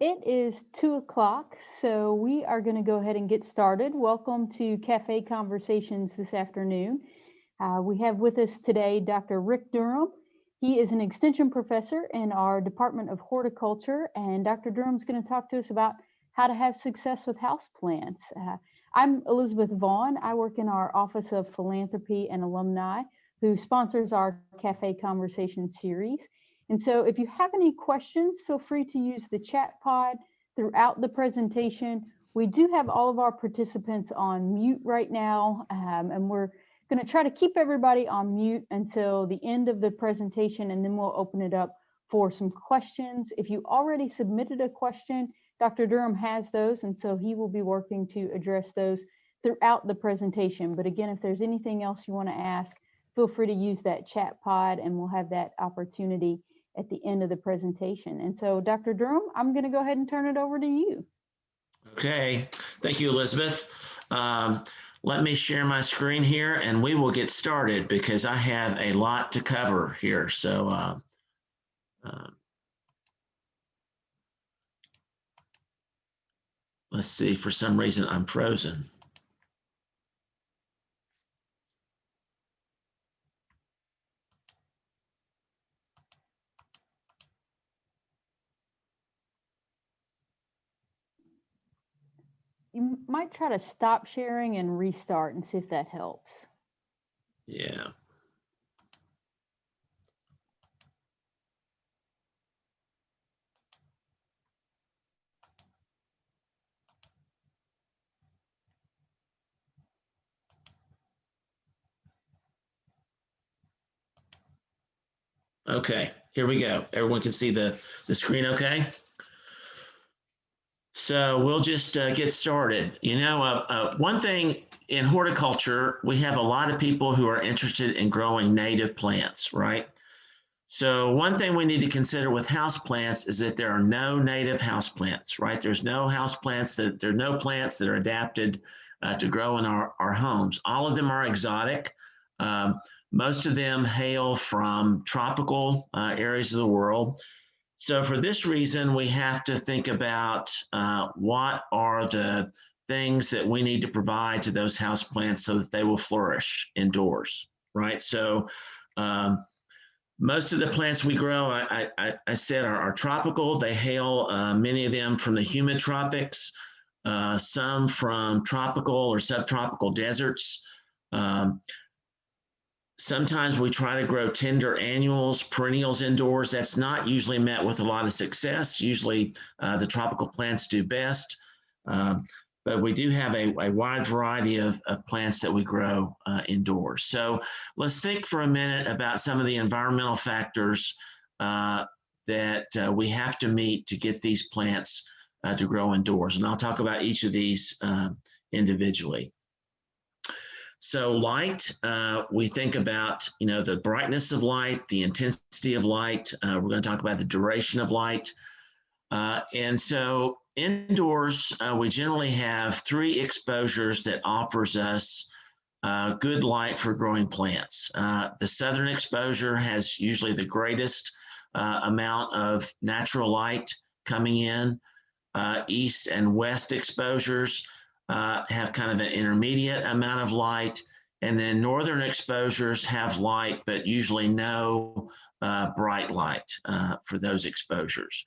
It is two o'clock, so we are going to go ahead and get started. Welcome to Cafe Conversations this afternoon. Uh, we have with us today Dr. Rick Durham. He is an extension professor in our Department of Horticulture, and Dr. Durham is going to talk to us about how to have success with houseplants. Uh, I'm Elizabeth Vaughn. I work in our Office of Philanthropy and Alumni, who sponsors our Cafe Conversation series. And so if you have any questions, feel free to use the chat pod throughout the presentation. We do have all of our participants on mute right now, um, and we're going to try to keep everybody on mute until the end of the presentation, and then we'll open it up for some questions. If you already submitted a question, Dr. Durham has those, and so he will be working to address those throughout the presentation. But again, if there's anything else you want to ask, feel free to use that chat pod, and we'll have that opportunity at the end of the presentation. And so Dr. Durham, I'm going to go ahead and turn it over to you. Okay, thank you, Elizabeth. Um, let me share my screen here and we will get started because I have a lot to cover here. So uh, uh, let's see, for some reason I'm frozen. You might try to stop sharing and restart and see if that helps. Yeah. Okay, here we go. Everyone can see the, the screen okay? So we'll just uh, get started. You know, uh, uh, one thing in horticulture, we have a lot of people who are interested in growing native plants, right? So one thing we need to consider with house plants is that there are no native house plants, right? There's no house plants that there are no plants that are adapted uh, to grow in our, our homes. All of them are exotic. Um, most of them hail from tropical uh, areas of the world. So for this reason, we have to think about uh, what are the things that we need to provide to those house plants so that they will flourish indoors, right? So um, most of the plants we grow, I, I, I said, are, are, tropical. They hail, uh, many of them from the humid tropics, uh, some from tropical or subtropical deserts. Um, Sometimes we try to grow tender annuals, perennials indoors. That's not usually met with a lot of success. Usually uh, the tropical plants do best. Um, but we do have a, a wide variety of, of, plants that we grow uh, indoors. So let's think for a minute about some of the environmental factors uh, that uh, we have to meet to get these plants uh, to grow indoors. And I'll talk about each of these uh, individually. So light, uh, we think about, you know, the brightness of light, the intensity of light. Uh, we're going to talk about the duration of light. Uh, and so indoors, uh, we generally have three exposures that offers us uh, good light for growing plants. Uh, the southern exposure has usually the greatest amount of natural light coming in. east and west exposures uh, have kind of an intermediate amount of light. And then northern exposures have light, but usually no uh, bright light uh, for those exposures.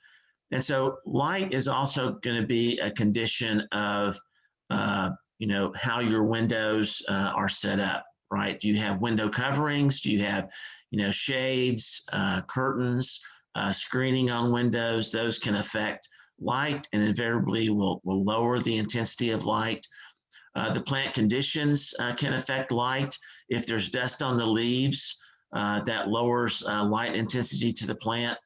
And so light is also going to be a condition of, uh, you know, how your windows uh, are set up, right? Do you have window coverings? Do you have, you know, shades, curtains, screening on windows? Those can affect light and invariably will, will lower the intensity of light. Uh, the plant conditions uh, can affect light. If there's dust on the leaves, uh, that lowers uh, light intensity to the plant.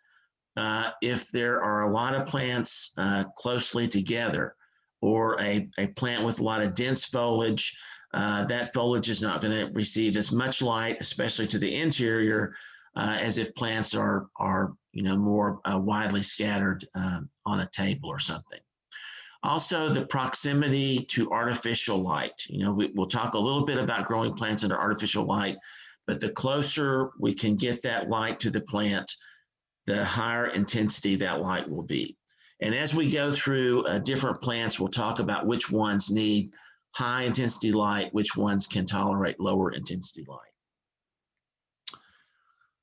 Uh, if there are a lot of plants uh, closely together or a, a plant with a lot of dense foliage, that foliage is not going to receive as much light, especially to the interior, as if plants are, are you know, more widely scattered um, on a table or something. Also, the proximity to artificial light. You know, we, will talk a little bit about growing plants under artificial light, but the closer we can get that light to the plant, the higher intensity that light will be. And as we go through uh, different plants, we'll talk about which ones need high intensity light, which ones can tolerate lower intensity light.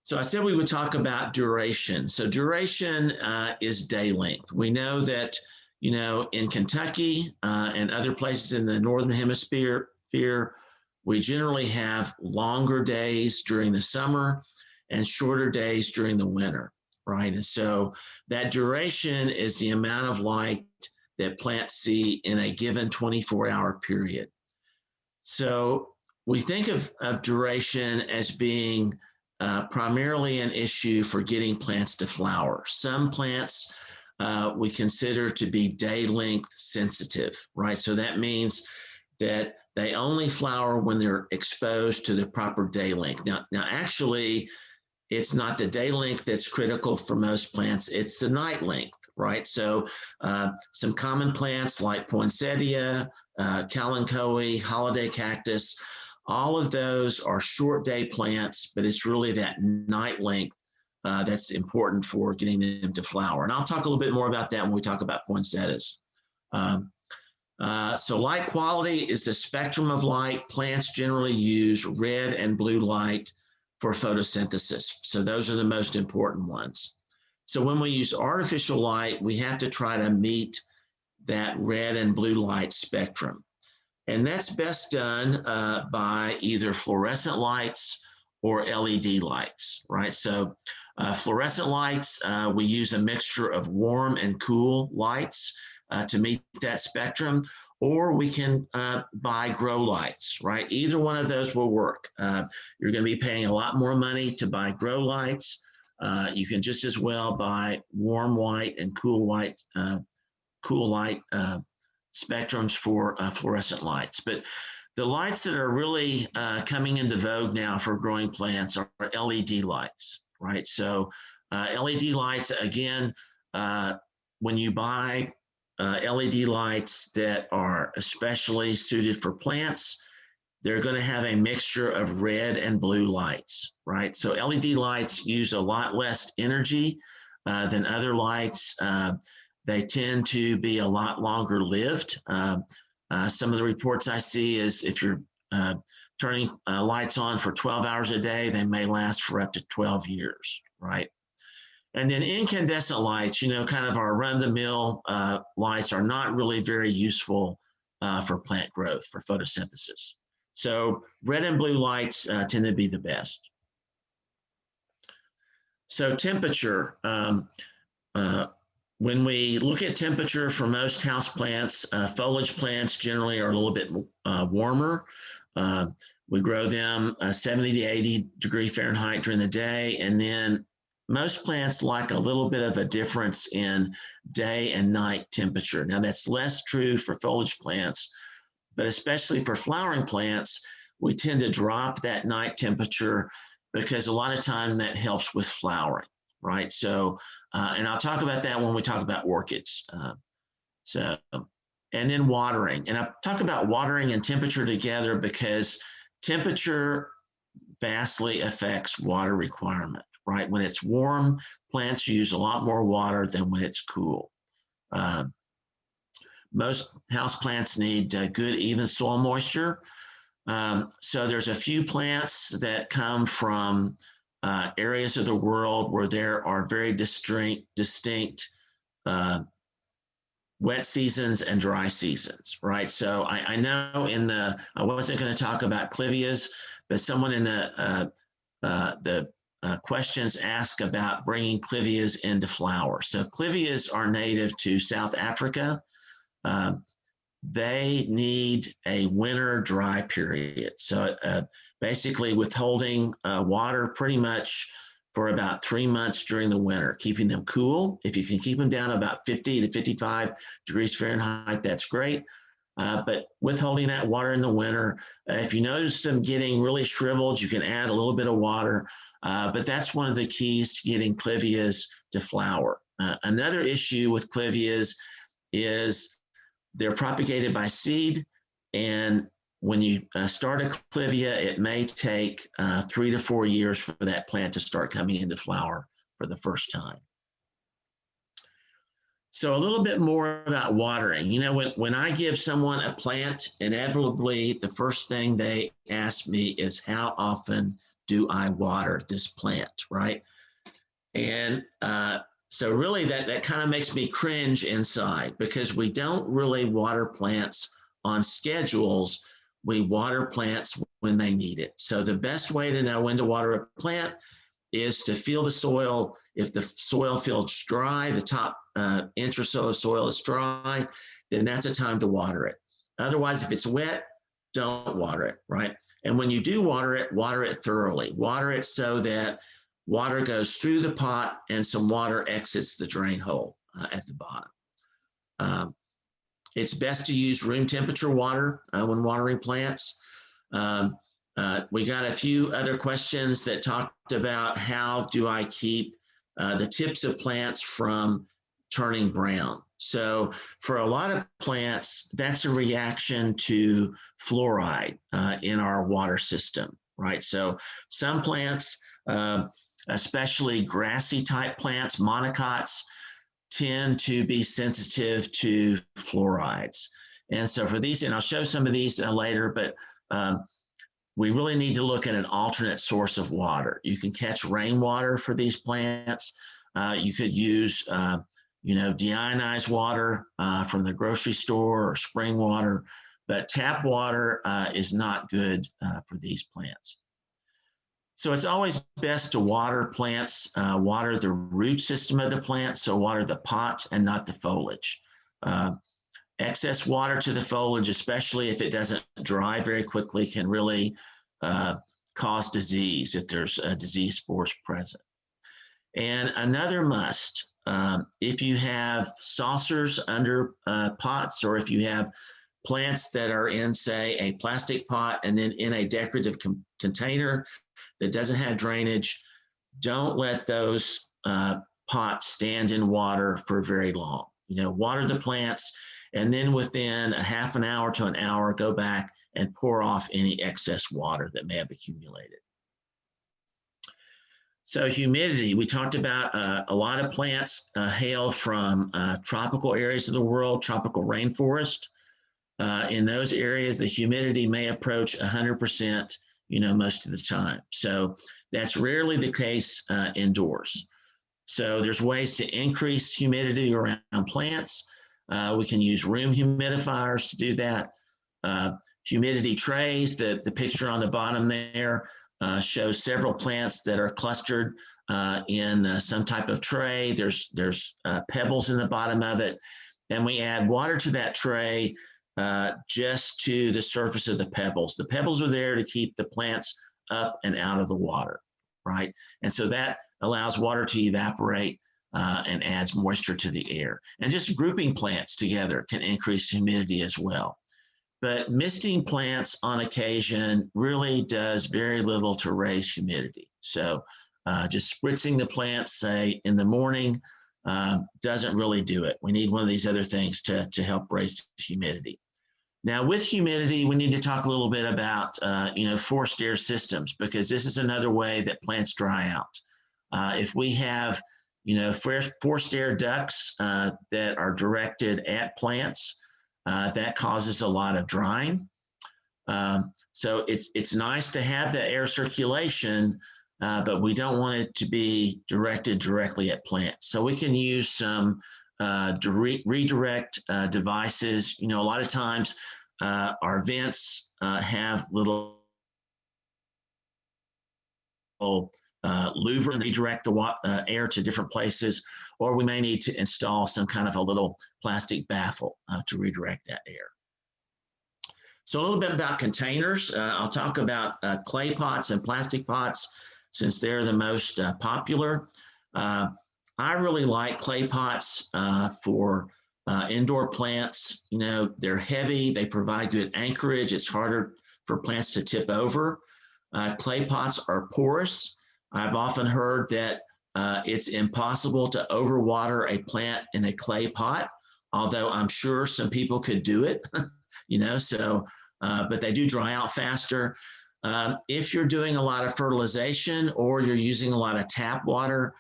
So I said we would talk about duration. So duration uh, is day length. We know that, you know, in Kentucky uh, and other places in the Northern Hemisphere, we generally have longer days during the summer and shorter days during the winter, right? And so that duration is the amount of light that plants see in a given 24 hour period. So we think of, of duration as being uh, primarily an issue for getting plants to flower. Some plants uh, we consider to be day length sensitive, right? So that means that they only flower when they're exposed to the proper day length. Now, now actually, it's not the day length that's critical for most plants, it's the night length, right? So uh, some common plants like poinsettia, uh, kalanchoe, holiday cactus, all of those are short day plants, but it's really that night length uh, that's important for getting them to flower. And I'll talk a little bit more about that when we talk about poinsettias. Um, uh, so light quality is the spectrum of light. Plants generally use red and blue light for photosynthesis. So those are the most important ones. So when we use artificial light, we have to try to meet that red and blue light spectrum. And that's best done uh, by either fluorescent lights or LED lights, right? So uh, fluorescent lights, uh, we use a mixture of warm and cool lights uh, to meet that spectrum, or we can uh, buy grow lights, right? Either one of those will work. Uh, you're gonna be paying a lot more money to buy grow lights. you can just as well buy warm white and cool white, cool light spectrums for uh, fluorescent lights. But the lights that are really uh, coming into vogue now for growing plants are LED lights, right? So uh, LED lights, again, uh, when you buy uh, LED lights that are especially suited for plants, they're going to have a mixture of red and blue lights, right? So LED lights use a lot less energy uh, than other lights. They tend to be a lot longer lived. Uh, uh, some of the reports I see is if you're uh, turning uh, lights on for 12 hours a day, they may last for up to 12 years, right? And then incandescent lights, you know, kind of our run-the-mill uh, lights are not really very useful uh, for plant growth, for photosynthesis. So red and blue lights tend to be the best. So temperature, um, uh, when we look at temperature for most house plants, uh, foliage plants generally are a little bit uh, warmer. Uh, we grow them uh, 70 to 80 degree Fahrenheit during the day. And then most plants like a little bit of a difference in day and night temperature. Now that's less true for foliage plants, but especially for flowering plants, we tend to drop that night temperature because a lot of time that helps with flowering, right? So uh, and I'll talk about that when we talk about orchids. Uh, so, and then watering. And I talk about watering and temperature together because temperature vastly affects water requirement, right? When it's warm, plants use a lot more water than when it's cool. Uh, most house plants need uh, good even soil moisture. Um, so there's a few plants that come from uh, areas of the world where there are very distinct, distinct uh, wet seasons and dry seasons, right? So I, I know in the, I wasn't going to talk about clivias, but someone in the, uh, uh the uh, questions ask about bringing clivias into flower. So clivias are native to South Africa. Um, they need a winter dry period. So uh, basically withholding uh, water pretty much for about three months during the winter, keeping them cool. If you can keep them down about 50 to 55 degrees Fahrenheit, that's great. Uh, but withholding that water in the winter, uh, if you notice them getting really shriveled, you can add a little bit of water. Uh, but that's one of the keys to getting clivias to flower. Uh, another issue with clivias is they're propagated by seed and when you uh, start a clivia, it may take uh, three to four years for that plant to start coming into flower for the first time. So a little bit more about watering. You know, when, when I give someone a plant, inevitably the first thing they ask me is how often do I water this plant, right? And uh, so really that, that kind of makes me cringe inside because we don't really water plants on schedules. We water plants when they need it. So the best way to know when to water a plant is to feel the soil. If the soil feels dry, the top uh, inch or so of soil is dry, then that's a time to water it. Otherwise, if it's wet, don't water it, right? And when you do water it, water it thoroughly. Water it so that water goes through the pot and some water exits the drain hole uh, at the bottom. Um, it's best to use room temperature water uh, when watering plants. Um, uh, we got a few other questions that talked about how do I keep uh, the tips of plants from turning brown. So for a lot of plants, that's a reaction to fluoride uh, in our water system, right? So some plants, uh, especially grassy type plants, monocots, tend to be sensitive to fluorides. And so for these, and I'll show some of these uh, later, but um, we really need to look at an alternate source of water. You can catch rainwater for these plants. Uh, you could use uh, you know, deionized water uh, from the grocery store or spring water, but tap water uh, is not good uh, for these plants. So it's always best to water plants, uh, water the root system of the plant, so water the pot and not the foliage. Uh, excess water to the foliage, especially if it doesn't dry very quickly, can really uh, cause disease if there's a disease spores present. And another must um, if you have saucers under uh, pots, or if you have plants that are in, say, a plastic pot and then in a decorative container that doesn't have drainage, don't let those uh, pots stand in water for very long. You know, water the plants, and then within a half an hour to an hour, go back and pour off any excess water that may have accumulated. So humidity, we talked about uh, a lot of plants uh, hail from uh, tropical areas of the world, tropical rainforest. Uh, in those areas, the humidity may approach 100%, you know, most of the time. So that's rarely the case uh, indoors. So there's ways to increase humidity around plants. Uh, we can use room humidifiers to do that. humidity trays, the, the picture on the bottom there, uh, shows several plants that are clustered uh, in uh, some type of tray. There's, there's uh, pebbles in the bottom of it. And we add water to that tray uh, just to the surface of the pebbles. The pebbles are there to keep the plants up and out of the water, right? And so that allows water to evaporate uh, and adds moisture to the air. And just grouping plants together can increase humidity as well. But misting plants on occasion really does very little to raise humidity. So uh, just spritzing the plants, say in the morning, uh, doesn't really do it. We need one of these other things to, to help raise humidity. Now with humidity, we need to talk a little bit about, uh, you know, forced air systems, because this is another way that plants dry out. Uh, if we have, you know, forced air ducts uh, that are directed at plants, uh, that causes a lot of drying. Um, so it's, it's nice to have the air circulation, uh, but we don't want it to be directed directly at plants. So we can use some uh, redirect uh, devices. You know, a lot of times uh, our vents uh, have little uh, louver and redirect the uh, air to different places, or we may need to install some kind of a little plastic baffle uh, to redirect that air. So a little bit about containers. Uh, I'll talk about uh, clay pots and plastic pots since they're the most uh, popular. I really like clay pots for indoor plants. You know, they're heavy, they provide good anchorage. It's harder for plants to tip over. clay pots are porous, I've often heard that uh, it's impossible to overwater a plant in a clay pot, although I'm sure some people could do it, you know, so, uh, but they do dry out faster. Um, if you're doing a lot of fertilization or you're using a lot of tap water,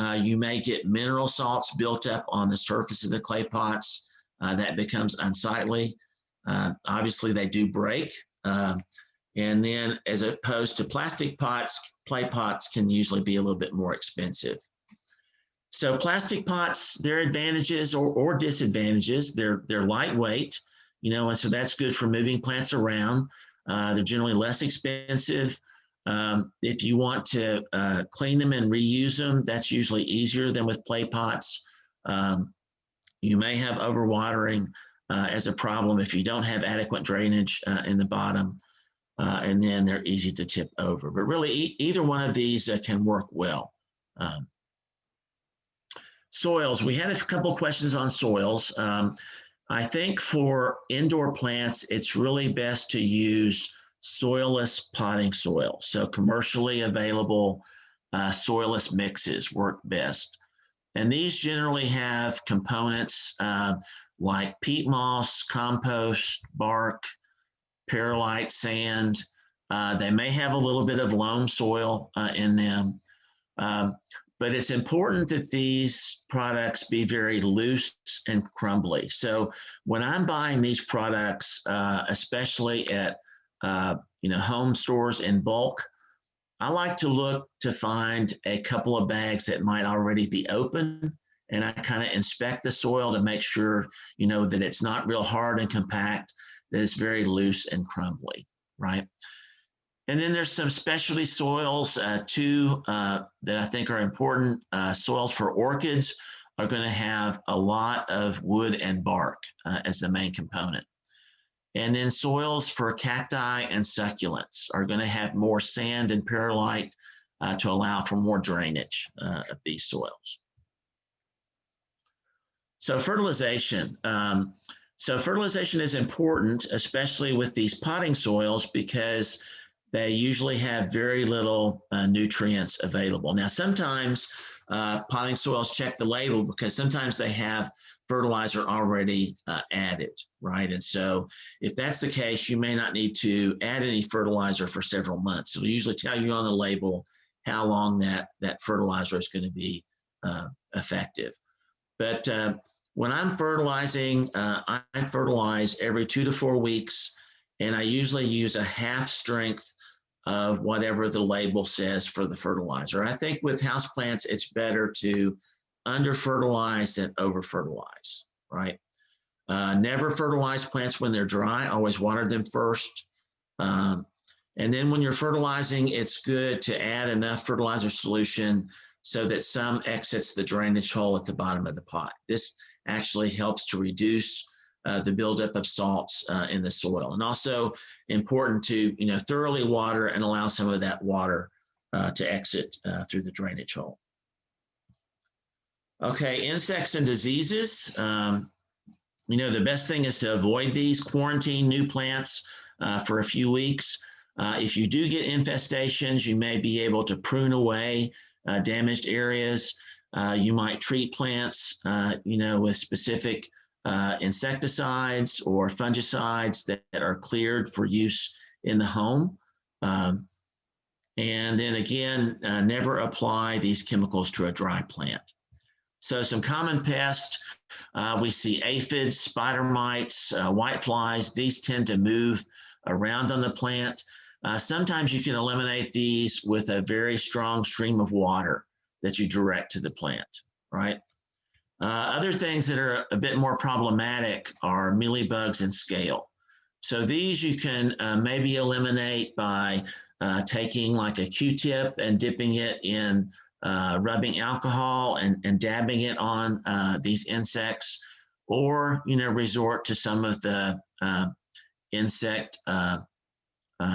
uh, you may get mineral salts built up on the surface of the clay pots. Uh, that becomes unsightly. Uh, obviously, they do break. Um, and then, as opposed to plastic pots, clay pots can usually be a little bit more expensive. So plastic pots, their advantages or, or disadvantages, they're, they're lightweight, you know, and so that's good for moving plants around. Uh, they're generally less expensive. Um, if you want to uh, clean them and reuse them, that's usually easier than with clay pots. Um, you may have overwatering uh, as a problem if you don't have adequate drainage uh, in the bottom, uh, and then they're easy to tip over. But really, e either one of these uh, can work well. Um, soils, we had a couple questions on soils. Um, I think for indoor plants, it's really best to use soilless potting soil. So commercially available uh, soilless mixes work best. And these generally have components uh, like peat moss, compost, bark, perlite, sand. Uh, they may have a little bit of loam soil uh, in them. Um, but it's important that these products be very loose and crumbly. So when I'm buying these products, uh, especially at uh, you know home stores in bulk, I like to look to find a couple of bags that might already be open, and I kind of inspect the soil to make sure you know that it's not real hard and compact, that it's very loose and crumbly, right? And then there's some specialty soils uh, too uh, that I think are important. Uh, soils for orchids are going to have a lot of wood and bark uh, as the main component. And then soils for cacti and succulents are going to have more sand and perlite uh, to allow for more drainage uh, of these soils. So fertilization. Um, so fertilization is important, especially with these potting soils, because they usually have very little uh, nutrients available. Now, sometimes uh, potting soils check the label because sometimes they have fertilizer already uh, added, right? And so if that's the case, you may not need to add any fertilizer for several months. It'll usually tell you on the label how long that, that fertilizer is going to be uh, effective. But uh, when I'm fertilizing, uh, I fertilize every two to four weeks and I usually use a half strength of whatever the label says for the fertilizer. I think with houseplants, it's better to under fertilize than over fertilize, right? Uh, never fertilize plants when they're dry, always water them first. Um, and then when you're fertilizing, it's good to add enough fertilizer solution so that some exits the drainage hole at the bottom of the pot. This actually helps to reduce uh, the buildup of salts uh, in the soil. And also important to you know thoroughly water and allow some of that water uh, to exit uh, through the drainage hole. Okay, insects and diseases. Um, you know, the best thing is to avoid these, quarantine new plants uh, for a few weeks. Uh, if you do get infestations, you may be able to prune away damaged areas. you might treat plants, you know, with specific uh, insecticides or fungicides that, that, are cleared for use in the home. Um, and then again, uh, never apply these chemicals to a dry plant. So some common pests, uh, we see aphids, spider mites, uh, white flies. These tend to move around on the plant. Uh, sometimes you can eliminate these with a very strong stream of water that you direct to the plant, right? Uh, other things that are a bit more problematic are mealybugs and scale. So these you can uh, maybe eliminate by uh, taking like a Q-tip and dipping it in uh, rubbing alcohol and, and dabbing it on uh, these insects, or you know resort to some of the uh, insect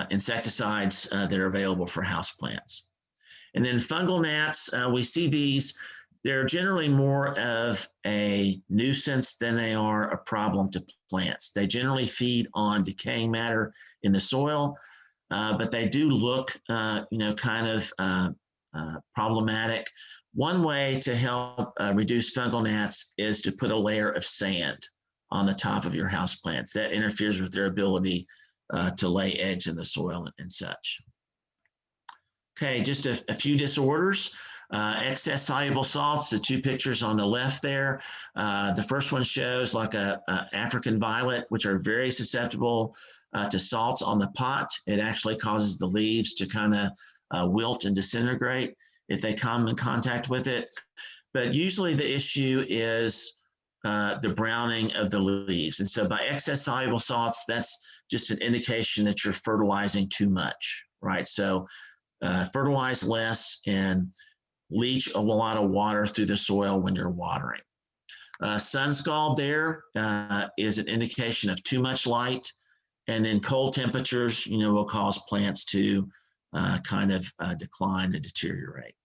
insecticides that are available for houseplants. And then fungal gnats, we see these they're generally more of a nuisance than they are a problem to plants. They generally feed on decaying matter in the soil, uh, but they do look, uh, you know, kind of uh, problematic. One way to help uh, reduce fungal gnats is to put a layer of sand on the top of your house plants. That interferes with their ability uh, to lay eggs in the soil and, and such. Okay, just a, a few disorders. Uh, excess soluble salts, the two pictures on the left there. Uh, the first one shows like a, a African violet, which are very susceptible uh, to salts on the pot. It actually causes the leaves to kind of uh, wilt and disintegrate if they come in contact with it. But usually the issue is uh, the browning of the leaves. And so by excess soluble salts, that's just an indication that you're fertilizing too much, right? So uh, fertilize less and leach a lot of water through the soil when you're watering. Uh, sun scald there uh, is an indication of too much light. And then cold temperatures, you know, will cause plants to uh, kind of uh, decline and deteriorate.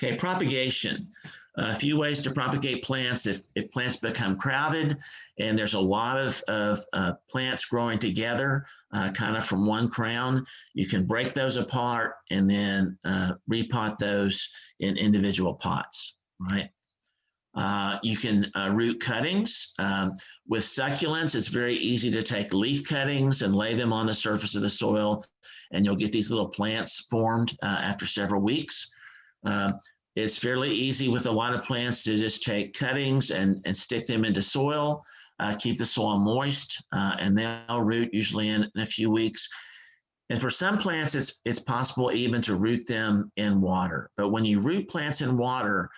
Okay, propagation. a few ways to propagate plants if, if plants become crowded and there's a lot of, of uh, plants growing together, uh, kind of from one crown, you can break those apart and then uh, repot those in individual pots, right? Uh, you can uh, root cuttings. Um, with succulents, it's very easy to take leaf cuttings and lay them on the surface of the soil, and you'll get these little plants formed uh, after several weeks. Um, it's fairly easy with a lot of plants to just take cuttings and, and stick them into soil, uh, keep the soil moist, uh, and they'll root usually in, in a few weeks. And for some plants, it's, it's possible even to root them in water. But when you root plants in water,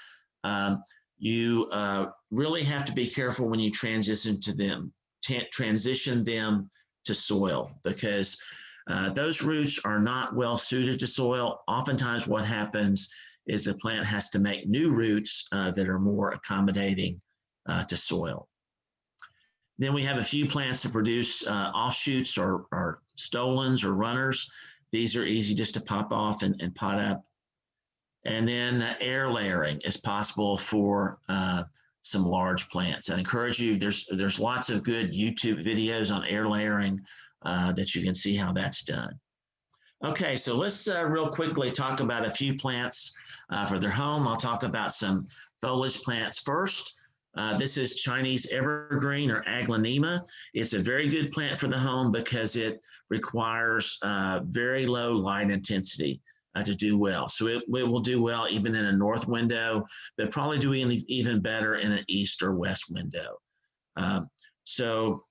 um, you uh, really have to be careful when you transition to them, transition them to soil because uh, those roots are not well suited to soil. Oftentimes what happens is the plant has to make new roots uh, that are more accommodating uh, to soil. Then we have a few plants that produce uh, offshoots or, or stolons or runners. These are easy just to pop off and, and pot up. And then uh, air layering is possible for uh, some large plants. I encourage you, there's, there's lots of good YouTube videos on air layering uh, that you can see how that's done. Okay, so let's uh, real quickly talk about a few plants uh, for their home. I'll talk about some foliage plants first. Uh, this is Chinese evergreen or aglaonema. It's a very good plant for the home because it requires uh, very low light intensity uh, to do well. So it, it, will do well even in a north window, but probably doing even better in an east or west window. Um, so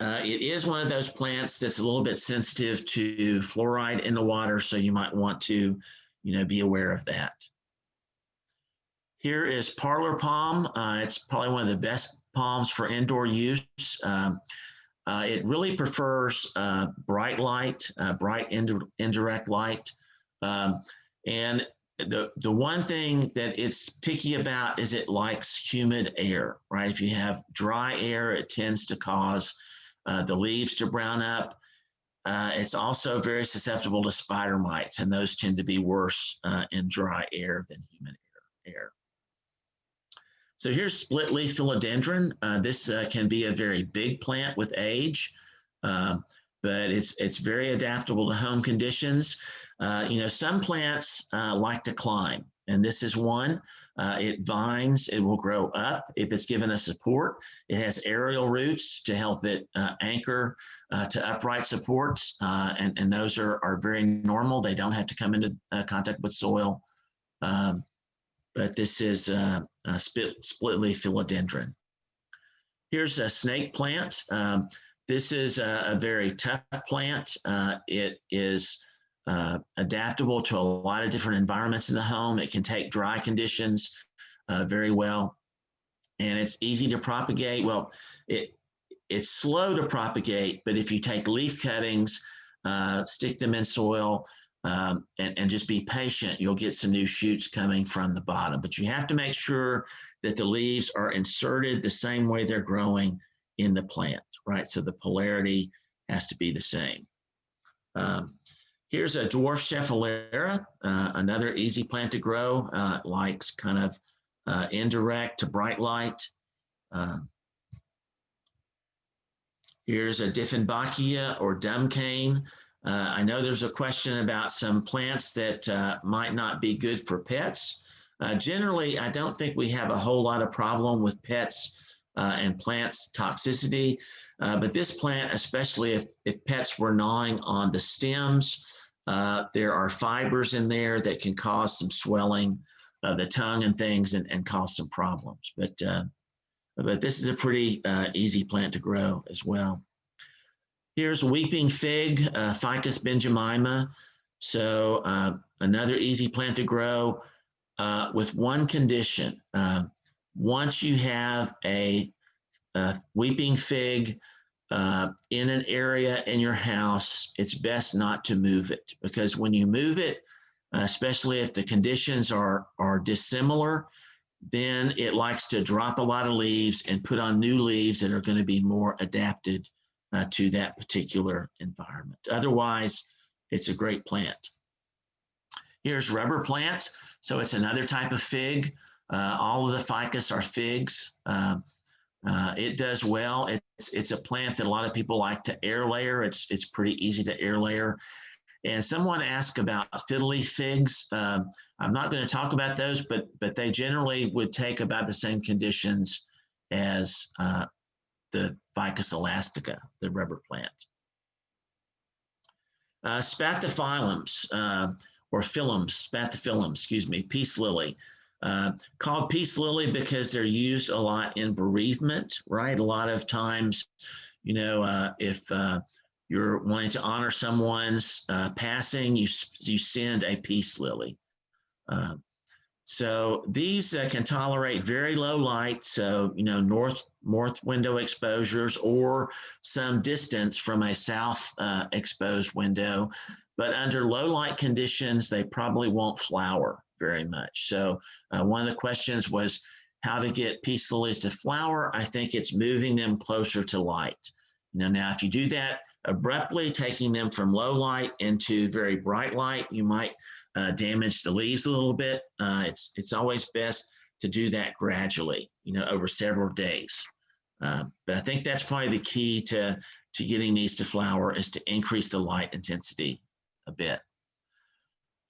uh, it is one of those plants that's a little bit sensitive to fluoride in the water, so you might want to, you know, be aware of that. Here is parlor palm. Uh, it's probably one of the best palms for indoor use. Um, uh, it really prefers uh, bright light, uh, bright indirect light. Um, and the, the one thing that it's picky about is it likes humid air, right? If you have dry air, it tends to cause uh, the leaves to brown up. Uh, it's also very susceptible to spider mites, and those tend to be worse uh, in dry air than humid air. air. So here's split leaf philodendron. Uh, this uh, can be a very big plant with age, um, but it's, it's very adaptable to home conditions. Uh, you know, some plants like to climb, and this is one. Uh, it vines, it will grow up if it's given a support. It has aerial roots to help it uh, anchor uh, to upright supports, uh, and, and those are, are very normal. They don't have to come into uh, contact with soil. Um, but this is a split, split leaf philodendron. Here's a snake plant. Um, this is a, a, very tough plant. Uh, it is uh, adaptable to a lot of different environments in the home. It can take dry conditions uh, very well. And it's easy to propagate. Well, it it's slow to propagate, but if you take leaf cuttings, uh, stick them in soil, um, and, and just be patient, you'll get some new shoots coming from the bottom. But you have to make sure that the leaves are inserted the same way they're growing in the plant, right? So the polarity has to be the same. Um, Here's a dwarf Schefflera, uh, another easy plant to grow, uh, likes kind of uh, indirect to bright light. Uh, here's a Dieffenbachia or dumb cane. Uh, I know there's a question about some plants that uh, might not be good for pets. generally, I don't think we have a whole lot of problem with pets and plants toxicity, but this plant, especially if, if pets were gnawing on the stems, uh, there are fibers in there that can cause some swelling of the tongue and things and, and cause some problems. But, uh, but this is a pretty uh, easy plant to grow as well. Here's weeping fig, uh, Ficus benjamina. So another easy plant to grow with one condition. Once you have a, a weeping fig uh, in an area in your house, it's best not to move it because when you move it, especially if the conditions are, are dissimilar, then it likes to drop a lot of leaves and put on new leaves that are going to be more adapted uh, to that particular environment. Otherwise, it's a great plant. Here's rubber plant. So it's another type of fig. Uh, all of the ficus are figs. Um, uh, it does well. It's, it's a plant that a lot of people like to air layer. It's, it's pretty easy to air layer. And someone asked about fiddle leaf figs. Um, I'm not going to talk about those, but but they generally would take about the same conditions as uh, the Ficus elastica, the rubber plant. Uh, spathiphyllums, uh, or phylums, spathiphyllum, excuse me, peace lily. Uh, called peace lily because they're used a lot in bereavement, right? A lot of times, you know, uh, if uh, you're wanting to honor someone's uh, passing, you, you send a peace lily. Uh, so these uh, can tolerate very low light, so you know north north window exposures or some distance from a south exposed window. But under low light conditions, they probably won't flower very much. So uh, one of the questions was how to get peace lilies to flower. I think it's moving them closer to light. You know, now if you do that abruptly, taking them from low light into very bright light, you might uh, damage the leaves a little bit. Uh, it's, it's always best to do that gradually, you know, over several days. Uh, but I think that's probably the key to, to getting these to flower is to increase the light intensity a bit.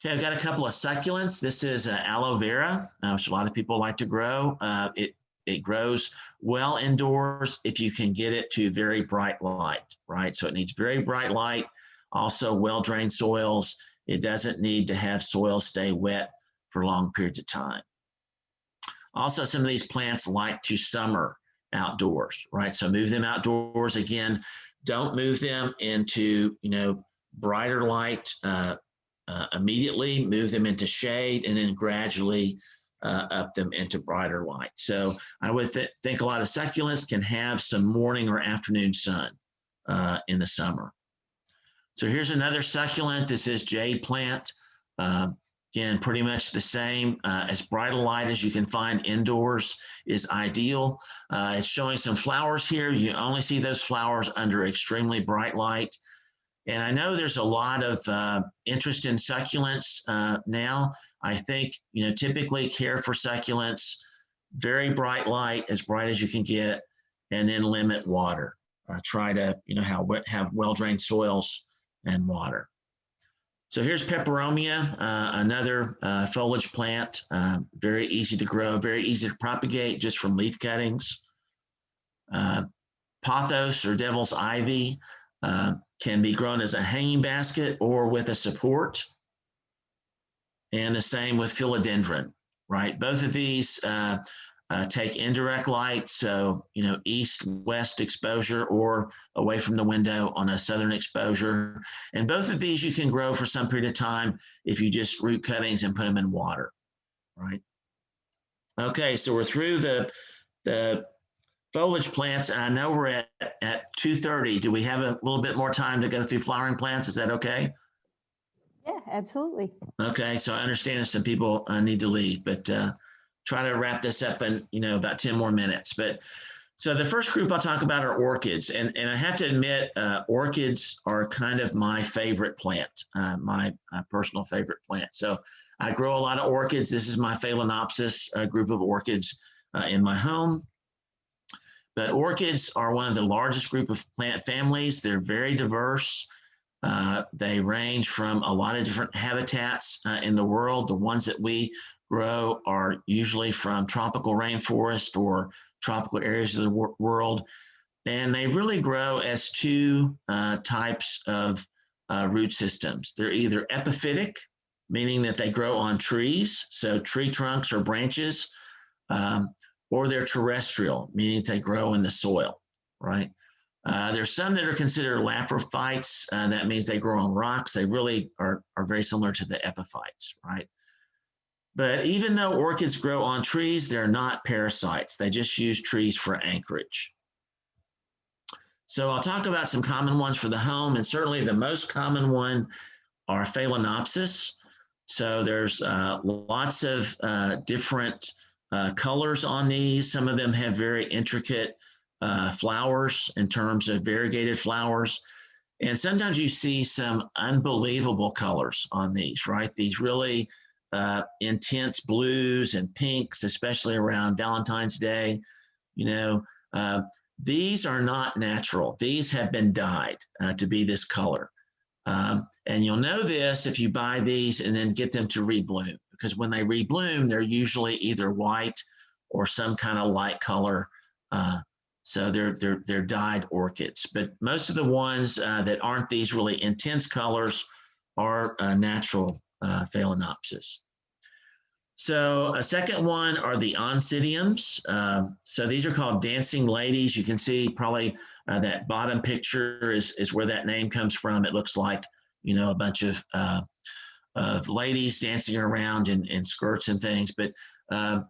Okay, I've got a couple of succulents. This is uh, aloe vera, uh, which a lot of people like to grow. Uh, it, it grows well indoors if you can get it to very bright light, right? So it needs very bright light, also well-drained soils, it doesn't need to have soil stay wet for long periods of time. Also, some of these plants like to summer outdoors, right? So move them outdoors again. Don't move them into, you know, brighter light uh, uh, immediately. Move them into shade and then gradually uh, up them into brighter light. So I would th think a lot of succulents can have some morning or afternoon sun uh, in the summer. So here's another succulent. This is jade plant. Uh, again, pretty much the same. Uh, as bright a light as you can find indoors is ideal. Uh, it's showing some flowers here. You only see those flowers under extremely bright light. And I know there's a lot of uh, interest in succulents uh, now. I think, you know, typically care for succulents, very bright light, as bright as you can get, and then limit water. Uh, try to, you know, have, have well-drained soils and water. So here's peperomia, uh, another uh, foliage plant, uh, very easy to grow, very easy to propagate just from leaf cuttings. Pothos or devil's ivy uh, can be grown as a hanging basket or with a support. And the same with philodendron, right? Both of these uh, uh, take indirect light, so you know east west exposure or away from the window on a southern exposure. And both of these you can grow for some period of time if you just root cuttings and put them in water, right? Okay, so we're through the the foliage plants, and I know we're at at 2:30. Do we have a little bit more time to go through flowering plants? Is that okay? Yeah, absolutely. Okay, so I understand some people uh, need to leave, but. Uh, try to wrap this up in you know about 10 more minutes but so the first group i'll talk about are orchids and and i have to admit uh, orchids are kind of my favorite plant uh, my uh, personal favorite plant so i grow a lot of orchids this is my phalaenopsis uh, group of orchids uh, in my home but orchids are one of the largest group of plant families they're very diverse uh, they range from a lot of different habitats in the world the ones that we grow are usually from tropical rainforest or tropical areas of the wor world. And they really grow as two uh, types of uh, root systems. They're either epiphytic, meaning that they grow on trees, so tree trunks or branches, um, or they're terrestrial, meaning they grow in the soil, right? Uh, there's some that are considered laprophytes, and that means they grow on rocks. They really are, are very similar to the epiphytes, right? But even though orchids grow on trees, they're not parasites. They just use trees for anchorage. So I'll talk about some common ones for the home, and certainly the most common one are Phalaenopsis. So there's uh, lots of uh, different uh, colors on these. Some of them have very intricate uh, flowers in terms of variegated flowers. And sometimes you see some unbelievable colors on these, right? These really uh, intense blues and pinks, especially around Valentine's Day. You know, uh, these are not natural. These have been dyed uh, to be this color. Um, and you'll know this if you buy these and then get them to rebloom, because when they rebloom, they're usually either white or some kind of light color. Uh, so they're, they're, they're dyed orchids. But most of the ones uh, that aren't these really intense colors are uh, natural uh, Phalaenopsis. So a second one are the oncidiums. Uh, so these are called dancing ladies. You can see probably uh, that bottom picture is, is where that name comes from. It looks like, you know, a bunch of, uh, of ladies dancing around in, in skirts and things. But uh,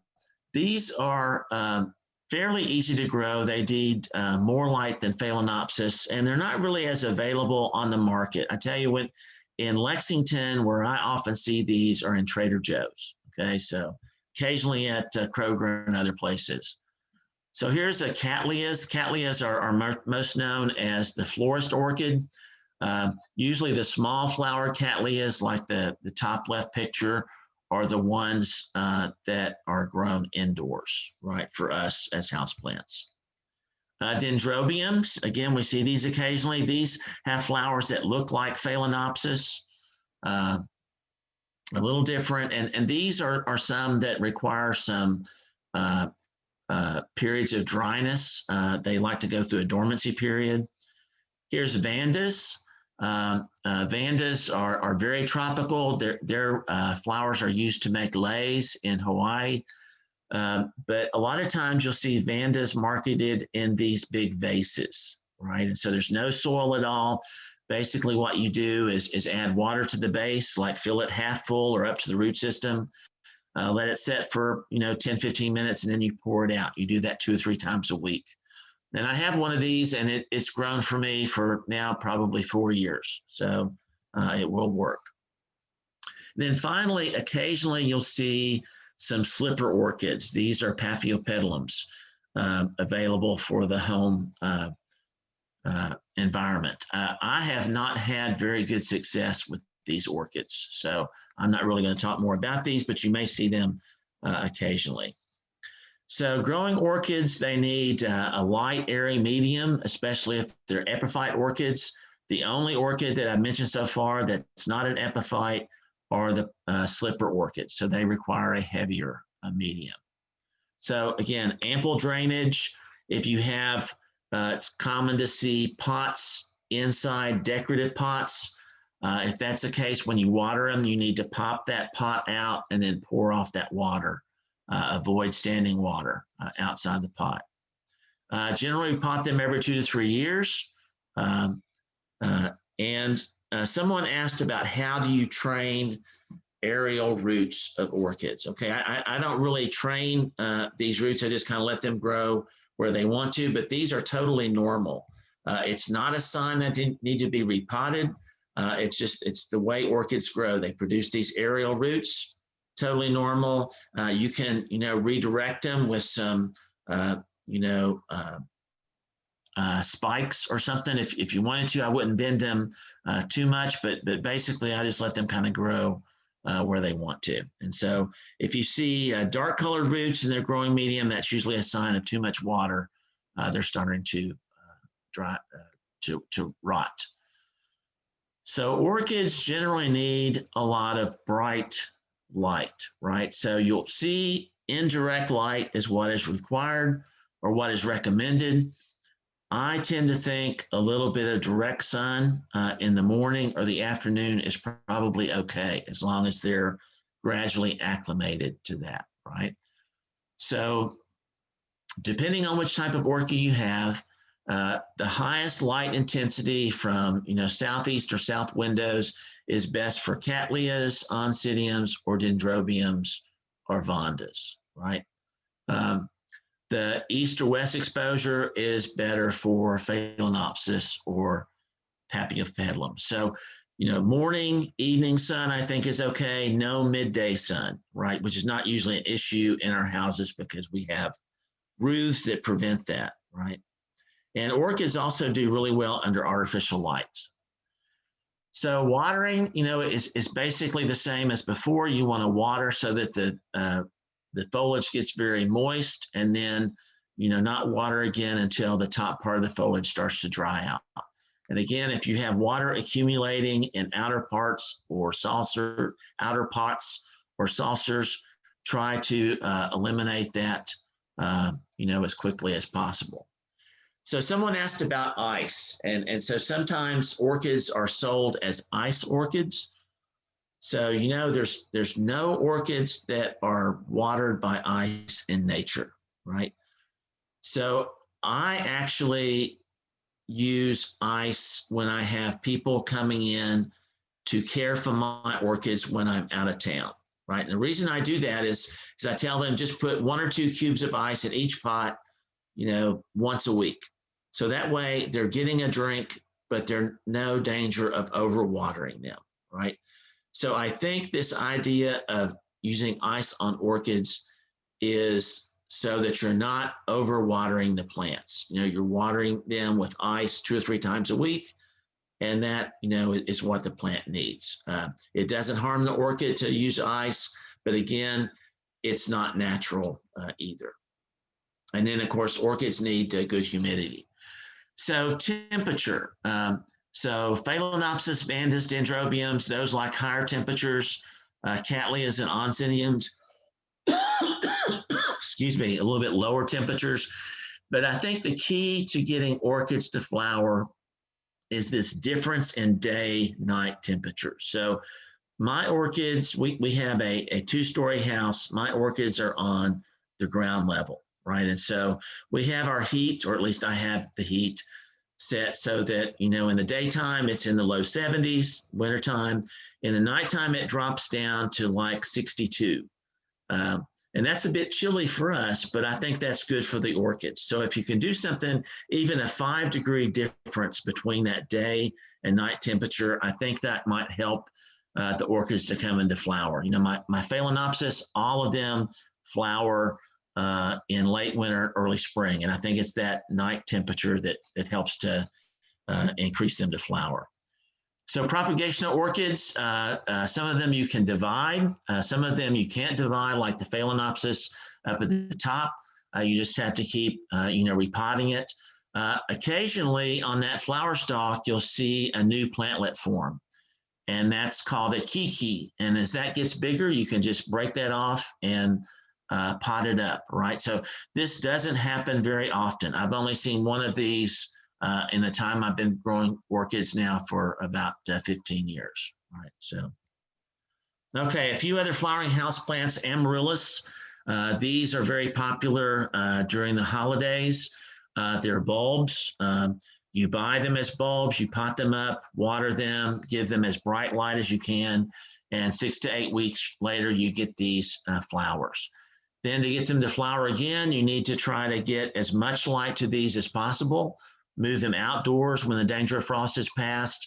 these are um, fairly easy to grow. They need uh, more light than Phalaenopsis, and they're not really as available on the market. I tell you, what, in Lexington, where I often see these, are in Trader Joe's. Okay, so occasionally at uh, Kroger and other places. So here's a Cattleyas. Cattleyas are, are most known as the florist orchid. Uh, usually the small flower Cattleyas, like the, the top left picture, are the ones uh, that are grown indoors, right, for us as houseplants. Uh, dendrobiums, again, we see these occasionally. These have flowers that look like Phalaenopsis. Uh, a little different. And, and these are, are some that require some uh, uh, periods of dryness. Uh, they like to go through a dormancy period. Here's Vandas. Um, uh, Vandas are, are very tropical. Their, their uh, flowers are used to make leis in Hawaii. Um, but a lot of times you'll see Vandas marketed in these big vases, right? And so there's no soil at all. Basically what you do is, is add water to the base, like fill it half full or up to the root system. Uh, let it set for, you know, 10, 15 minutes, and then you pour it out. You do that two or three times a week. And I have one of these and it, it's grown for me for now probably four years. So uh, it will work. And then finally, occasionally you'll see some slipper orchids. These are Paphiopedilums um, available for the home uh, uh, environment. Uh, I have not had very good success with these orchids, so I'm not really going to talk more about these, but you may see them uh, occasionally. So growing orchids, they need uh, a light, airy medium, especially if they're epiphyte orchids. The only orchid that I've mentioned so far that's not an epiphyte are the uh, slipper orchids, so they require a heavier uh, medium. So again, ample drainage. If you have uh, it's common to see pots inside decorative pots. Uh, if that's the case, when you water them, you need to pop that pot out and then pour off that water. Uh, avoid standing water uh, outside the pot. Uh, generally, we pot them every two to three years. Um, uh, and someone asked about how do you train aerial roots of orchids. Okay, I, I don't really train these roots. I just kind of let them grow where they want to, but these are totally normal. Uh, it's not a sign that they need to be repotted. Uh, it's just, it's the way orchids grow. They produce these aerial roots, totally normal. Uh, you can, you know, redirect them with some, uh, you know, uh, uh, spikes or something if, if you wanted to. I wouldn't bend them too much, but, but basically I just let them kind of grow uh, where they want to. And so if you see uh, dark colored roots in their growing medium, that's usually a sign of too much water. Uh, they're starting to uh, dry, uh, to, to rot. So orchids generally need a lot of bright light, right? So you'll see indirect light is what is required or what is recommended. I tend to think a little bit of direct sun uh, in the morning or the afternoon is probably okay as long as they're gradually acclimated to that, right? So depending on which type of orchid you have, uh, the highest light intensity from you know southeast or south windows is best for cattleyas, oncidiums, or dendrobiums or vandas, right? Um, the east or west exposure is better for phalaenopsis or paphiopedilum. So, you know, morning, evening sun, I think is okay. No midday sun, right? Which is not usually an issue in our houses because we have roofs that prevent that, right? And orchids also do really well under artificial lights. So watering, you know, is, is basically the same as before. You want to water so that the uh, the foliage gets very moist and then, you know, not water again until the top part of the foliage starts to dry out. And again, if you have water accumulating in outer parts or saucer, outer pots or saucers, try to uh, eliminate that, uh, you know, as quickly as possible. So someone asked about ice, and, and so sometimes orchids are sold as ice orchids. So you know there's there's no orchids that are watered by ice in nature, right? So I actually use ice when I have people coming in to care for my orchids when I'm out of town, right? And the reason I do that is, is I tell them just put one or two cubes of ice in each pot, you know, once a week. So that way they're getting a drink, but they're no danger of overwatering them, right? So I think this idea of using ice on orchids is so that you're not overwatering the plants. You know, you're watering them with ice two or three times a week, and that you know is what the plant needs. Uh, it doesn't harm the orchid to use ice, but again, it's not natural uh, either. And then, of course, orchids need uh, good humidity. So temperature. Um, so Phalaenopsis, Vandas, Dendrobiums, those like higher temperatures, uh, Cattleyas and Oncidiums, excuse me, a little bit lower temperatures. But I think the key to getting orchids to flower is this difference in day night temperature. So my orchids, we, we have a, a two story house. My orchids are on the ground level, right? And so we have our heat, or at least I have the heat set so that, you know, in the daytime it's in the low 70s, wintertime. In the nighttime, it drops down to like 62. Um, and that's a bit chilly for us, but I think that's good for the orchids. So if you can do something, even a five degree difference between that day and night temperature, I think that might help uh, the orchids to come into flower. You know, my, my Phalaenopsis, all of them flower uh, in late winter, early spring. And I think it's that night temperature that, that helps to uh, increase them to flower. So propagation of orchids, uh, uh, some of them you can divide, uh, some of them you can't divide, like the Phalaenopsis up at the top. Uh, you just have to keep, you know, repotting it. Occasionally on that flower stalk, you'll see a new plantlet form, and that's called a keiki. And as that gets bigger, you can just break that off and pot it up, right? So this doesn't happen very often. I've only seen one of these uh, in the time I've been growing orchids now for about uh, 15 years. right? so. Okay, a few other flowering houseplants, amaryllis. Uh, these are very popular uh, during the holidays. Uh, they're bulbs. Um, you buy them as bulbs, you pot them up, water them, give them as bright light as you can, and six to eight weeks later, you get these uh, flowers. Then to get them to flower again, you need to try to get as much light to these as possible move them outdoors when the danger of frost is past,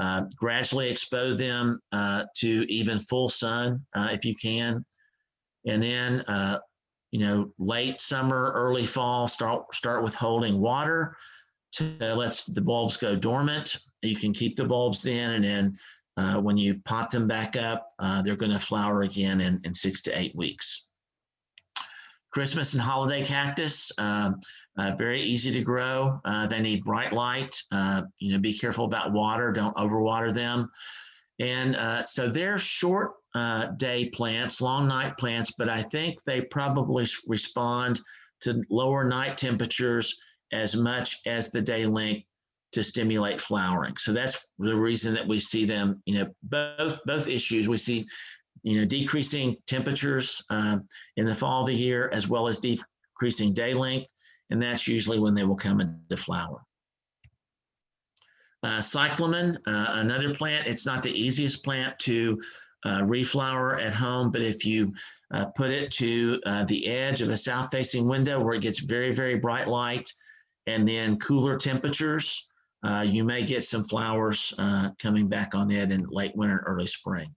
uh, gradually expose them uh, to even full sun uh, if you can. And then, uh, you know, late summer, early fall, start, start with holding water to let the bulbs go dormant. You can keep the bulbs then, and then uh, when you pot them back up, uh, they're going to flower again in, in six to eight weeks. Christmas and holiday cactus. Um, uh, very easy to grow. Uh, they need bright light. Uh, you know, be careful about water. Don't overwater them. And uh, so they're short uh, day plants, long night plants, but I think they probably respond to lower night temperatures as much as the day length to stimulate flowering. So that's the reason that we see them, you know, both both issues. We see, you know, decreasing temperatures um, in the fall of the year as well as decreasing day length, and that's usually when they will come into flower. Uh, cyclamen, uh, another plant. It's not the easiest plant to uh, reflower at home, but if you uh, put it to uh, the edge of a south-facing window where it gets very, very bright light, and then cooler temperatures, uh, you may get some flowers coming back on it in late winter, early spring.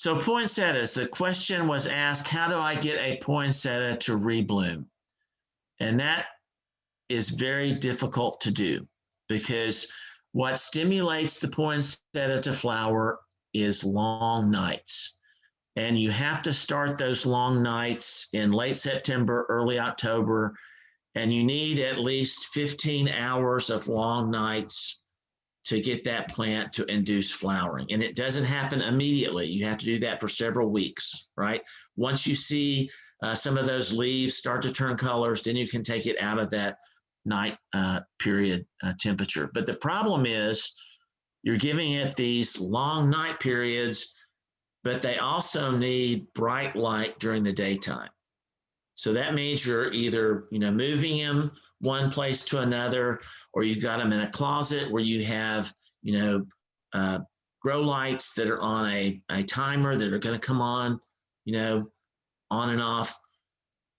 So poinsettias, the question was asked, how do I get a poinsettia to rebloom? And that is very difficult to do because what stimulates the poinsettia to flower is long nights. And you have to start those long nights in late September, early October, and you need at least 15 hours of long nights to get that plant to induce flowering. And it doesn't happen immediately. You have to do that for several weeks, right? Once you see uh, some of those leaves start to turn colors, then you can take it out of that night uh, period uh, temperature. But the problem is you're giving it these long night periods, but they also need bright light during the daytime. So that means you're either, you know, moving them one place to another, or you've got them in a closet where you have, you know, uh, grow lights that are on a, a timer that are going to come on, you know, on and off.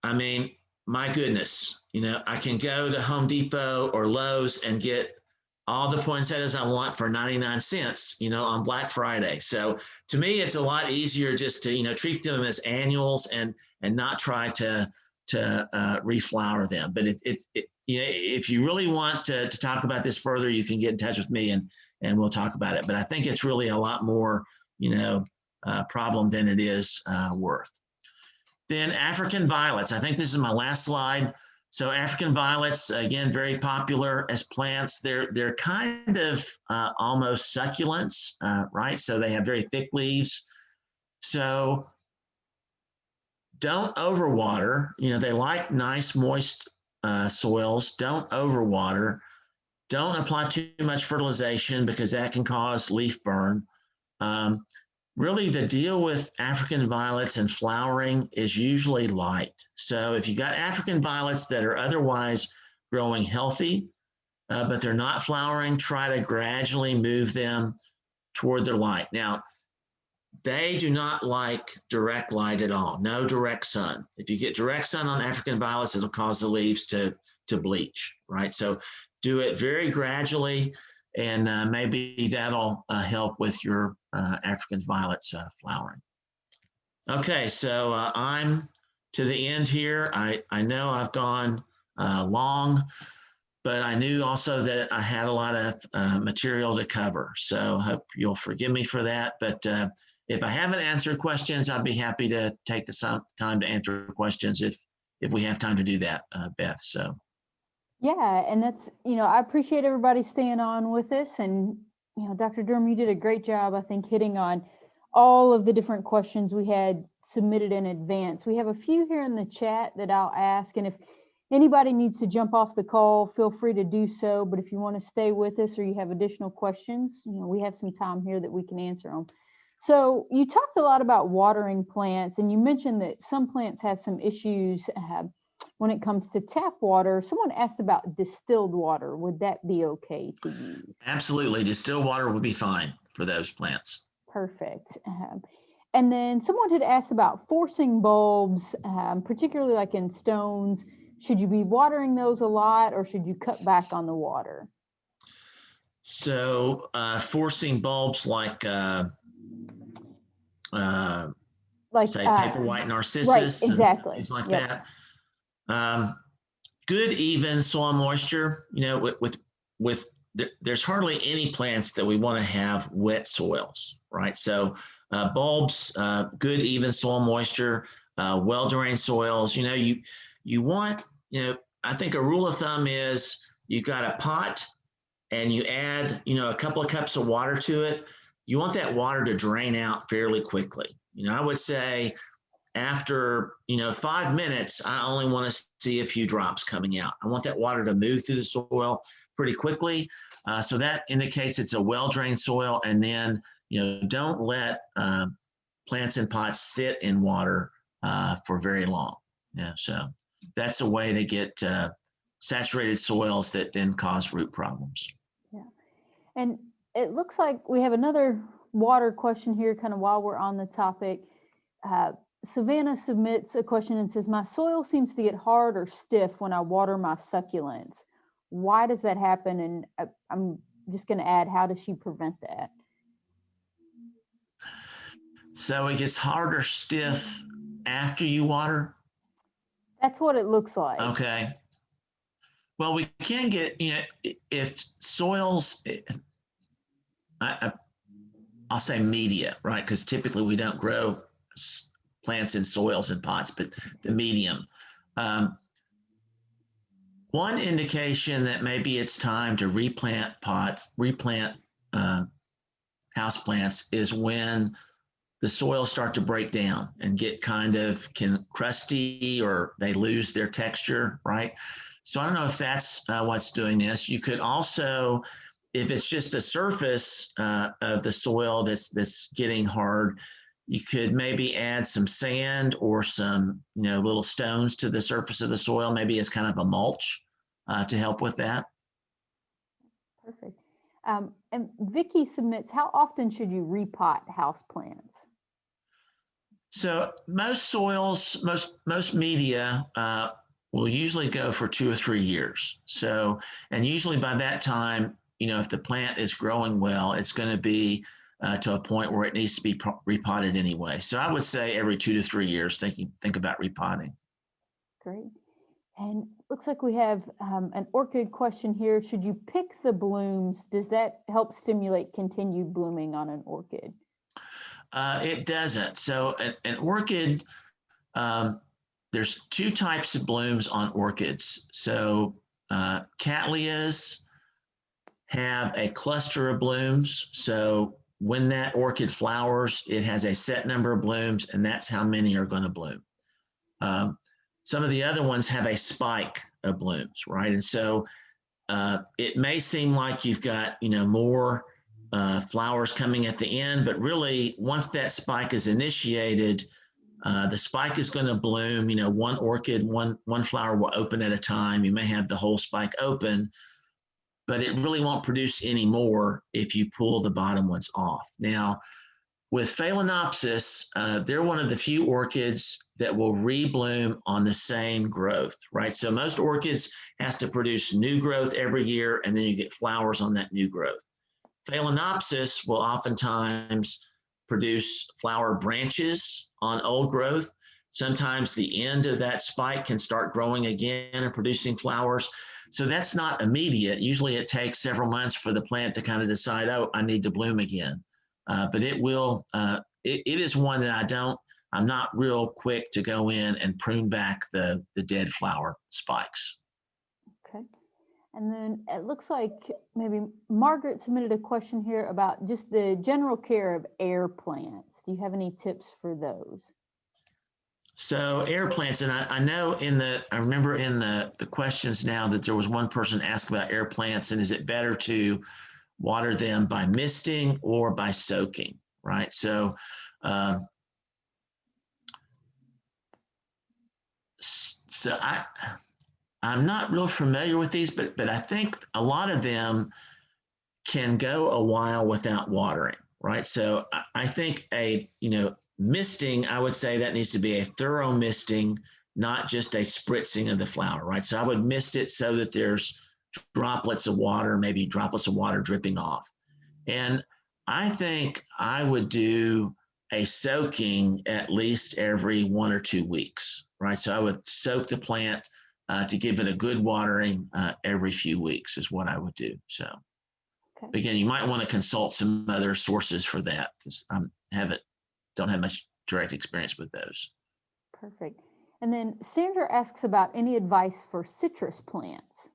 I mean, my goodness, you know, I can go to Home Depot or Lowe's and get all the poinsettias I want for 99 cents, you know, on Black Friday. So to me, it's a lot easier just to, you know, treat them as annuals and and not try to to uh, reflower them. But it, it, it, you know, if you really want to, to talk about this further, you can get in touch with me and and we'll talk about it. But I think it's really a lot more, you know, uh, problem than it is uh, worth. Then African violets. I think this is my last slide. So African violets, again, very popular as plants. They're they're kind of uh, almost succulents, uh, right? So they have very thick leaves. So don't overwater. You know, they like nice moist uh, soils. Don't overwater. Don't apply too much fertilization because that can cause leaf burn. Um, really the deal with African violets and flowering is usually light. So if you got African violets that are otherwise growing healthy, uh, but they're not flowering, try to gradually move them toward their light. Now, they do not like direct light at all, no direct sun. If you get direct sun on African violets, it'll cause the leaves to, to bleach, right? So do it very gradually and uh, maybe that'll uh, help with your uh, African violets uh, flowering. Okay, so uh, I'm to the end here. I, I know I've gone uh, long, but I knew also that I had a lot of material to cover. So I hope you'll forgive me for that. But if I haven't answered questions, I'd be happy to take the time to answer questions if if we have time to do that, uh, Beth. So. Yeah, and that's, you know, I appreciate everybody staying on with us. And, you know, Dr. Durham, you did a great job, I think, hitting on all of the different questions we had submitted in advance. We have a few here in the chat that I'll ask. And if anybody needs to jump off the call, feel free to do so. But if you want to stay with us or you have additional questions, you know, we have some time here that we can answer them. So you talked a lot about watering plants, and you mentioned that some plants have some issues. Uh, when it comes to tap water, someone asked about distilled water. Would that be okay to use? Absolutely. Distilled water would be fine for those plants. Perfect. Um, and then someone had asked about forcing bulbs, um, particularly like in stones. Should you be watering those a lot or should you cut back on the water? So uh, forcing bulbs like uh, uh, like say uh, paper white narcissus, right, exactly, things like yep. that. Um, good even soil moisture, you know, with, with, with there, there's hardly any plants that we want to have wet soils, right? So uh, bulbs, uh, good even soil moisture, uh, well-drained soils, you know, you, you want, you know, I think a rule of thumb is you've got a pot and you add, you know, a couple of cups of water to it. You want that water to drain out fairly quickly. You know, I would say after, you know, five minutes, I only want to see a few drops coming out. I want that water to move through the soil pretty quickly. Uh, so that indicates it's a well-drained soil. And then, you know, don't let uh, plants in pots sit in water uh, for very long. Yeah, so that's a way to get uh, saturated soils that then cause root problems. Yeah, And it looks like we have another water question here, kind of while we're on the topic. Uh, Savannah submits a question and says, My soil seems to get hard or stiff when I water my succulents. Why does that happen? And I, I'm just going to add, how does she prevent that? So it gets harder stiff after you water. That's what it looks like. Okay. Well, we can get, you know, if soils, I, I, I'll say media, right? Because typically we don't grow plants in soils and pots, but the medium. Um, one indication that maybe it's time to replant pots, replant uh, house plants is when the soils start to break down and get kind of can crusty or they lose their texture, right? So I don't know if that's uh, what's doing this. You could also, if it's just the surface uh, of the soil that's that's getting hard, you could maybe add some sand or some you know little stones to the surface of the soil, maybe as kind of a mulch uh, to help with that. Perfect. Um, and Vicky submits, how often should you repot house plants? So most soils, most most media uh, will usually go for two or three years. So, and usually by that time, you know, if the plant is growing well, it's going to be uh, to a point where it needs to be repotted anyway. So I would say every two to three years, thinking think about repotting. Great. And looks like we have um, an orchid question here. Should you pick the blooms? Does that help stimulate continued blooming on an orchid? Uh, it doesn't. So an, an orchid, um, there's two types of blooms on orchids. So uh, cattleyas have a cluster of blooms. So when that orchid flowers, it has a set number of blooms, and that's how many are going to bloom. Um, some of the other ones have a spike of blooms, right? And so uh, it may seem like you've got, you know, more uh, flowers coming at the end, but really once that spike is initiated, uh, the spike is going to bloom. You know, one orchid, one one flower will open at a time. You may have the whole spike open, but it really won't produce any more if you pull the bottom ones off. Now, with Phalaenopsis, uh, they're one of the few orchids that will rebloom on the same growth, right? So most orchids has to produce new growth every year, and then you get flowers on that new growth. Phalaenopsis will oftentimes produce flower branches on old growth. Sometimes the end of that spike can start growing again and producing flowers. So that's not immediate. Usually it takes several months for the plant to kind of decide, oh, I need to bloom again. Uh, but it will, uh, it, it is one that I don't, I'm not real quick to go in and prune back the, the dead flower spikes. Okay. And then it looks like maybe Margaret submitted a question here about just the general care of air plants. Do you have any tips for those? So air plants, and I, I know in the, I remember in the, the questions now that there was one person asked about air plants and is it better to water them by misting or by soaking, right? So, um, so I, I'm not real familiar with these, but, but I think a lot of them can go a while without watering, right? So I, I think a, you know, misting, I would say that needs to be a thorough misting, not just a spritzing of the flower, right? So I would mist it so that there's droplets of water, maybe droplets of water dripping off. And I think I would do a soaking at least every one or two weeks, right? So I would soak the plant uh, to give it a good watering uh, every few weeks is what I would do. So Okay. again, you might want to consult some other sources for that because I haven't don't have much direct experience with those. Perfect. And then Sandra asks about any advice for citrus plants.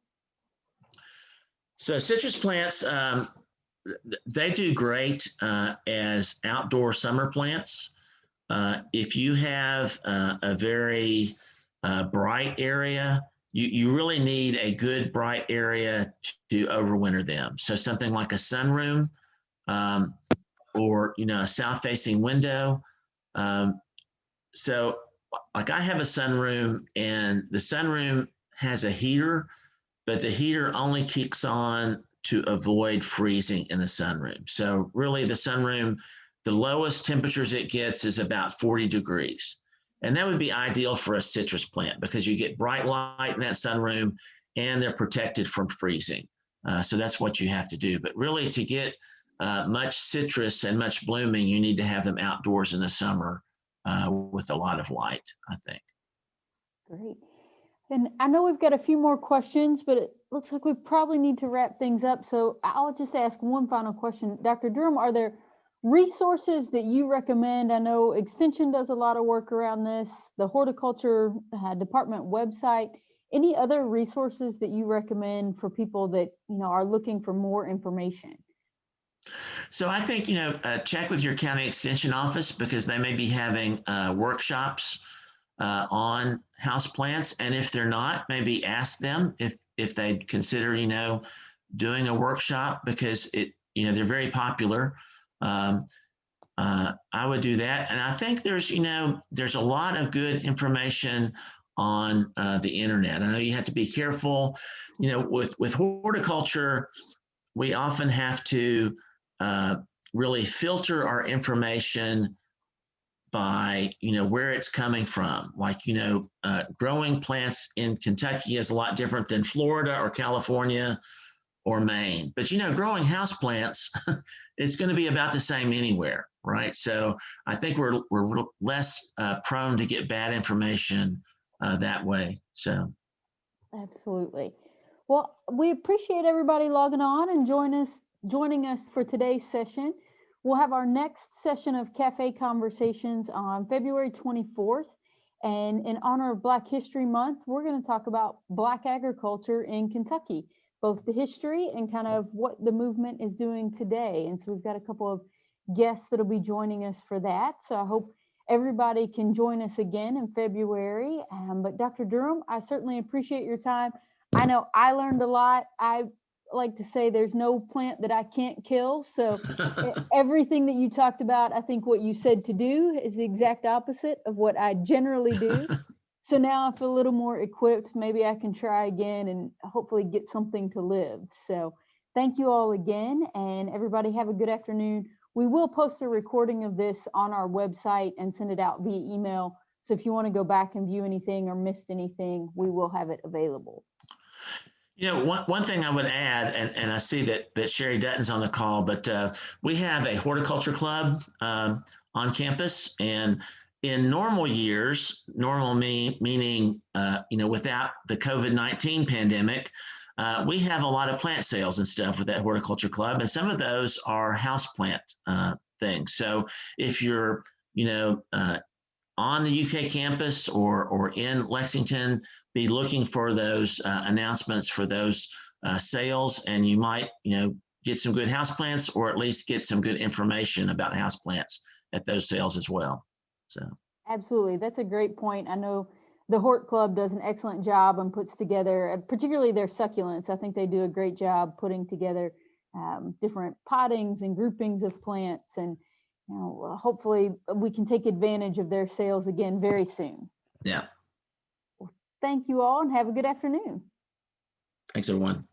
So citrus plants, um, they do great uh, as outdoor summer plants. uh, if you have uh, a very uh, bright area, you, you really need a good bright area to overwinter them. So something like a sunroom um, or, you know, a south facing window. Um, so like I have a sunroom and the sunroom has a heater, but the heater only kicks on to avoid freezing in the sunroom. So really the sunroom, the lowest temperatures it gets is about 40 degrees. And that would be ideal for a citrus plant because you get bright light in that sunroom and they're protected from freezing. Uh, so that's what you have to do. But really to get uh, much citrus and much blooming, you need to have them outdoors in the summer uh, with a lot of light, I think. Great. And I know we've got a few more questions, but it looks like we probably need to wrap things up. So I'll just ask one final question. Dr. Durham, are there resources that you recommend? I know Extension does a lot of work around this, the Horticulture uh, Department website. Any other resources that you recommend for people that you know are looking for more information? So I think, you know, uh, check with your county extension office because they may be having uh, workshops uh, on house plants. And if they're not, maybe ask them if, if they'd consider, you know, doing a workshop because it, you know, they're very popular. Um, uh, I would do that. And I think there's, you know, there's a lot of good information on uh, the internet. I know you have to be careful, you know, with, with horticulture, we often have to uh, really filter our information by you know where it's coming from. Like you know uh, growing plants in kentucky is a lot different than florida or california or maine. But you know growing house plants it's going to be about the same anywhere right? So i think we're we're less uh, prone to get bad information uh, that way so. Absolutely. Well, we appreciate everybody logging on and join us joining us for today's session. We'll have our next session of Cafe Conversations on February 24th. And in honor of Black History Month, we're going to talk about Black agriculture in Kentucky, both the history and kind of what the movement is doing today. And so we've got a couple of guests that'll be joining us for that. So I hope everybody can join us again in February. Um, but Dr. Durham, I certainly appreciate your time. I know I learned a lot. I like to say there's no plant that I can't kill. So everything that you talked about, I think what you said to do is the exact opposite of what I generally do. So now I feel a little more equipped. Maybe I can try again and hopefully get something to live. So thank you all again and everybody have a good afternoon. We will post a recording of this on our website and send it out via email. So if you want to go back and view anything or missed anything, we will have it available. You know, one, one thing I would add, and, and I see that, that Sherry Dutton's on the call, but uh, we have a horticulture club um, on campus. And in normal years, normal me, meaning, uh, you know, without the COVID 19 pandemic, uh, we have a lot of plant sales and stuff with that horticulture club. And some of those are house plant uh, things. So if you're, you know, uh, on the UK campus or, or in Lexington, be looking for those uh, announcements for those uh, sales, and you might, you know, get some good houseplants or at least get some good information about houseplants at those sales as well. So, Absolutely. That's a great point. I know the Hort Club does an excellent job and puts together, uh, particularly their succulents. I think they do a great job putting together um, different pottings and groupings of plants. And you know, uh, hopefully we can take advantage of their sales again very soon. yeah, Well, Thank you all and have a good afternoon. thanks everyone.